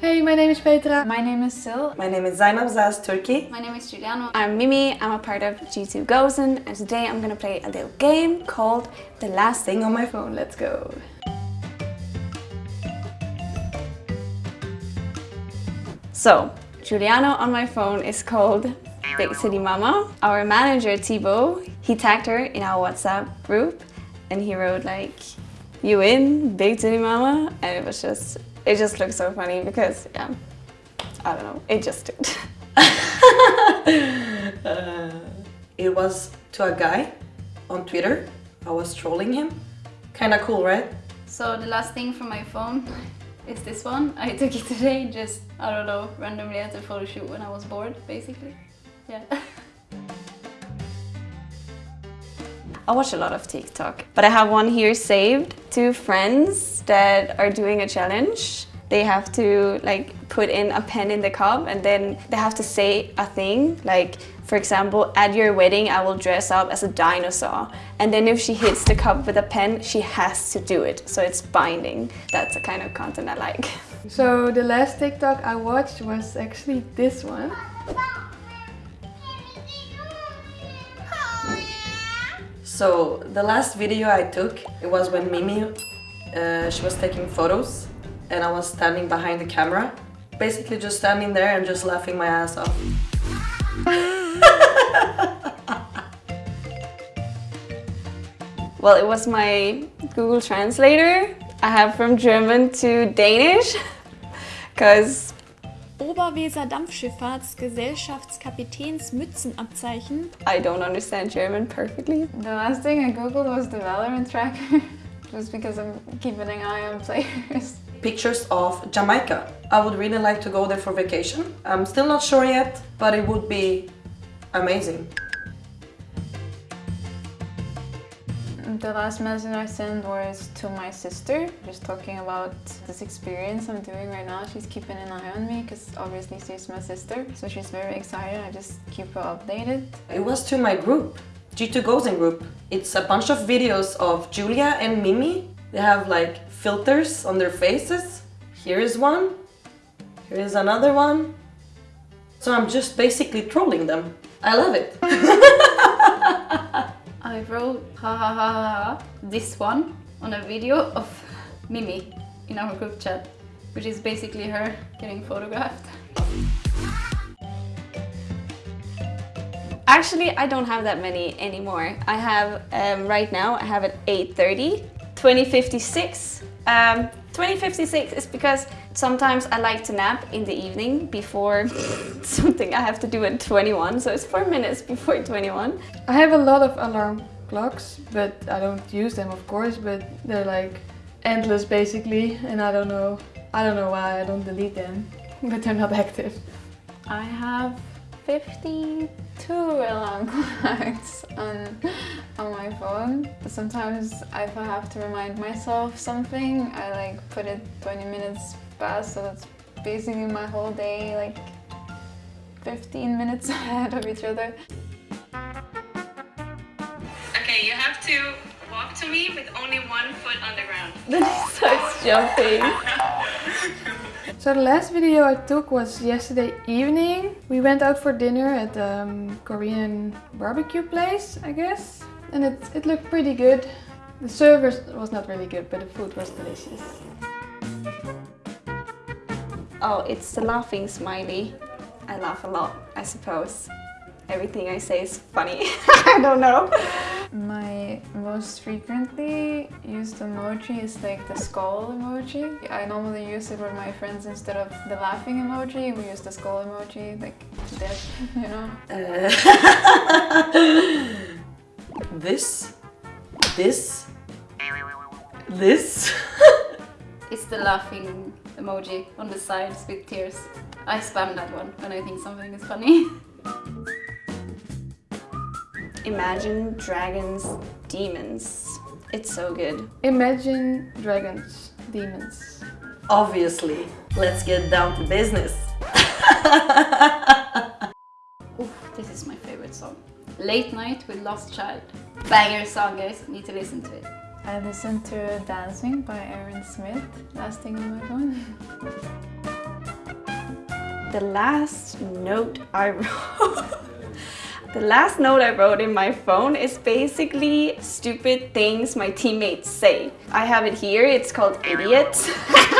Hey, my name is Petra. My name is Sil. My name is Zainab Zaz Turkie. My name is Giuliano. I'm Mimi, I'm a part of G2 Gozen and today I'm gonna play a little game called The Last Thing on My Phone. Let's go! So, Giuliano on my phone is called Big City Mama. Our manager Thibaut, he tagged her in our WhatsApp group and he wrote like, you in, Big City Mama? And it was just, it just looks so funny because, yeah, I don't know, it just did. uh, it was to a guy on Twitter. I was trolling him. Kinda cool, right? So the last thing from my phone is this one. I took it today just, I don't know, randomly at a photo shoot when I was bored, basically. Yeah. I watch a lot of TikTok, but I have one here saved. Two friends that are doing a challenge. They have to like put in a pen in the cup and then they have to say a thing. Like for example at your wedding I will dress up as a dinosaur. And then if she hits the cup with a pen she has to do it. So it's binding. That's the kind of content I like. So the last TikTok I watched was actually this one So the last video I took, it was when Mimi, uh, she was taking photos and I was standing behind the camera. Basically just standing there and just laughing my ass off. well, it was my Google Translator. I have from German to Danish because Oberweser Dampfschifffahrtsgesellschaftskapitäns Mützenabzeichen. I don't understand German perfectly. The last thing I googled was Valorant tracker, just because I'm keeping an eye on players. Pictures of Jamaica. I would really like to go there for vacation. I'm still not sure yet, but it would be amazing. Um, the last message I sent was to my sister, just talking about this experience I'm doing right now. She's keeping an eye on me because obviously she's my sister, so she's very excited. I just keep her updated. It was to my group, G2 Gozen group. It's a bunch of videos of Julia and Mimi. They have like filters on their faces. Here is one, here is another one. So I'm just basically trolling them. I love it. I wrote ha ha ha ha ha this one on a video of Mimi in our group chat, which is basically her getting photographed. Actually, I don't have that many anymore. I have, um, right now, I have at 8.30, 2056. Um, 2056 is because sometimes I like to nap in the evening before something I have to do at 21, so it's 4 minutes before 21. I have a lot of alarm clocks, but I don't use them of course, but they're like endless basically, and I don't know, I don't know why I don't delete them, but they're not active. I have 52 alarm clocks on, on my phone. Sometimes if I have to remind myself something, I like put it 20 minutes past, so that's basically my whole day, like 15 minutes ahead of each other. To walk to me with only one foot on the ground. Then he starts jumping. So the last video I took was yesterday evening. We went out for dinner at a um, Korean barbecue place, I guess. And it, it looked pretty good. The service was not really good, but the food was delicious. Oh, it's the laughing smiley. I laugh a lot, I suppose. Everything I say is funny. I don't know. My most frequently used emoji is like the skull emoji. I normally use it with my friends instead of the laughing emoji. We use the skull emoji, like death, you know? Uh, this, this, this. it's the laughing emoji on the sides with tears. I spam that one when I think something is funny. Imagine Dragons Demons. It's so good. Imagine Dragons Demons. Obviously. Let's get down to business. Oof, this is my favorite song. Late Night with Lost Child. Banger song guys, need to listen to it. I listened to Dancing by Aaron Smith, last thing on my phone. The last note I wrote. the last note I wrote in my phone is basically stupid things my teammates say. I have it here. It's called idiots.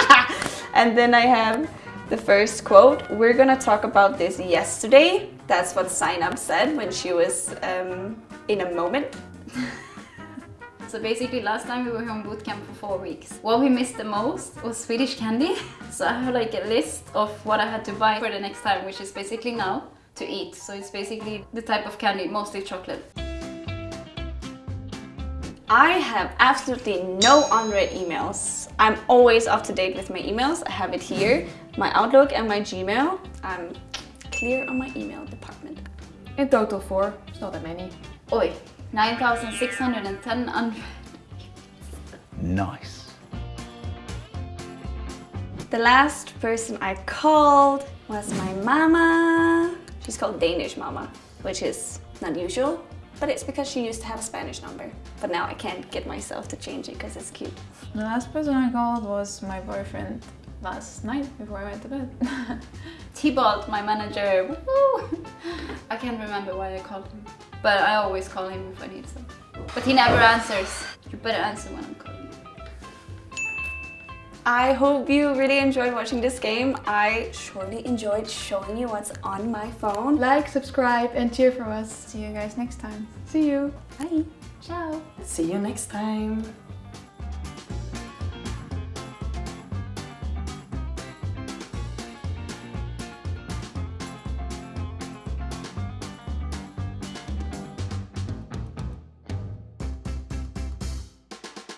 and then I have the first quote. We're gonna talk about this yesterday. That's what Sign Up said when she was um, in a moment. So basically last time we were on boot camp for four weeks. What we missed the most was Swedish candy. So I have like a list of what I had to buy for the next time, which is basically now to eat. So it's basically the type of candy, mostly chocolate. I have absolutely no unread emails. I'm always up to date with my emails. I have it here, my Outlook and my Gmail. I'm clear on my email department. In total four. It's not that many. Oi, 9,610 unread. Nice. The last person I called was my mama. Called Danish mama, which is not usual, but it's because she used to have a Spanish number. But now I can't get myself to change it because it's cute. The last person I called was my boyfriend last night before I went to bed. T-Bolt, my manager. I can't remember why I called him. But I always call him if I need something. But he never answers. You better answer when I'm. I hope you really enjoyed watching this game. I surely enjoyed showing you what's on my phone. Like, subscribe and cheer for us. See you guys next time. See you. Bye. Ciao! See you next time.